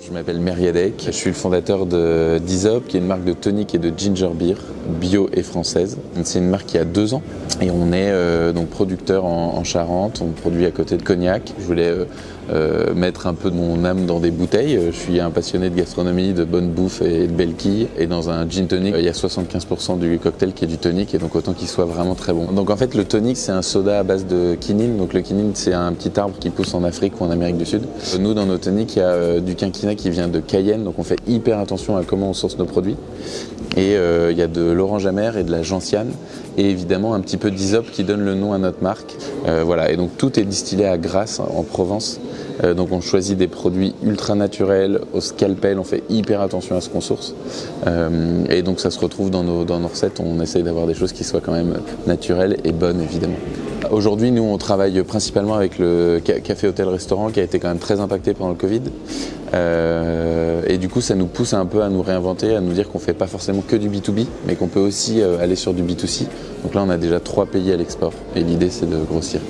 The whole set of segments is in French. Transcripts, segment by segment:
Je m'appelle Meriadec, je suis le fondateur de Dizop, qui est une marque de tonic et de ginger beer, bio et française. C'est une marque qui a deux ans et on est euh, donc producteur en, en, Charente, on produit à côté de Cognac. Je voulais euh, euh, mettre un peu de mon âme dans des bouteilles. Je suis un passionné de gastronomie, de bonne bouffe et de belles quilles. Et dans un gin tonic, il y a 75% du cocktail qui est du tonic et donc autant qu'il soit vraiment très bon. Donc en fait le tonic c'est un soda à base de quinine. Donc le quinine c'est un petit arbre qui pousse en Afrique ou en Amérique du Sud. Nous dans nos tonics il y a du quinquina qui vient de Cayenne, donc on fait hyper attention à comment on source nos produits. Et il y a de l'orange amer et de la gentiane, et évidemment un petit peu d'isop qui donne le nom à notre marque. Euh, voilà, et donc tout est distillé à Grasse en Provence. Euh, donc on choisit des produits ultra naturels, au scalpel, on fait hyper attention à ce qu'on source. Euh, et donc ça se retrouve dans nos, dans nos recettes, on essaye d'avoir des choses qui soient quand même naturelles et bonnes évidemment. Aujourd'hui, nous, on travaille principalement avec le café hôtel restaurant qui a été quand même très impacté pendant le Covid. Euh, et du coup, ça nous pousse un peu à nous réinventer, à nous dire qu'on ne fait pas forcément que du B2B, mais qu'on peut aussi euh, aller sur du B2C. Donc là, on a déjà trois pays à l'export et l'idée, c'est de grossir.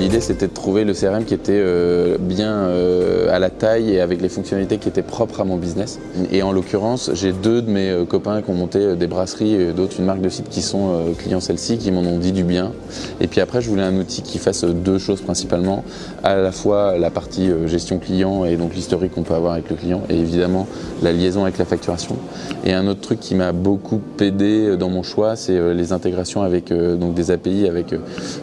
L'idée c'était de trouver le CRM qui était euh, bien euh, à la taille et avec les fonctionnalités qui étaient propres à mon business. Et en l'occurrence, j'ai deux de mes euh, copains qui ont monté des brasseries et d'autres une marque de site qui sont clients celle-ci, qui m'en ont dit du bien. Et puis après, je voulais un outil qui fasse deux choses principalement, à la fois la partie gestion client et donc l'historique qu'on peut avoir avec le client et évidemment la liaison avec la facturation. Et un autre truc qui m'a beaucoup aidé dans mon choix, c'est les intégrations avec donc des API avec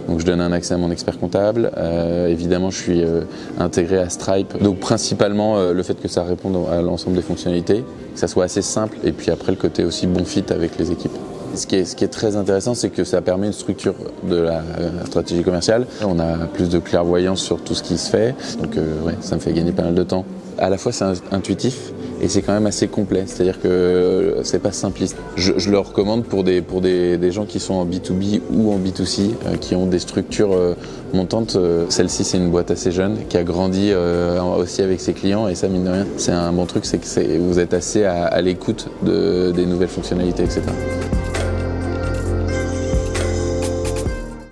donc je donne un accès à mon expert comptable euh, évidemment, je suis euh, intégré à Stripe. Donc principalement euh, le fait que ça réponde à l'ensemble des fonctionnalités, que ça soit assez simple, et puis après le côté aussi bon fit avec les équipes. Ce qui, est, très intéressant, c'est que ça permet une structure de la stratégie commerciale. On a plus de clairvoyance sur tout ce qui se fait, donc ça me fait gagner pas mal de temps. À la fois c'est intuitif, et c'est quand même assez complet, c'est-à-dire que euh, c'est pas simpliste. Je, je, le recommande pour des, pour des, des, gens qui sont en B2B ou en B2C, euh, qui ont des structures euh, montantes. Euh, celle-ci, c'est une boîte assez jeune, qui a grandi euh, aussi avec ses clients, et ça, mine de rien, c'est un bon truc, c'est que vous êtes assez à, à l'écoute de, des nouvelles fonctionnalités, etc.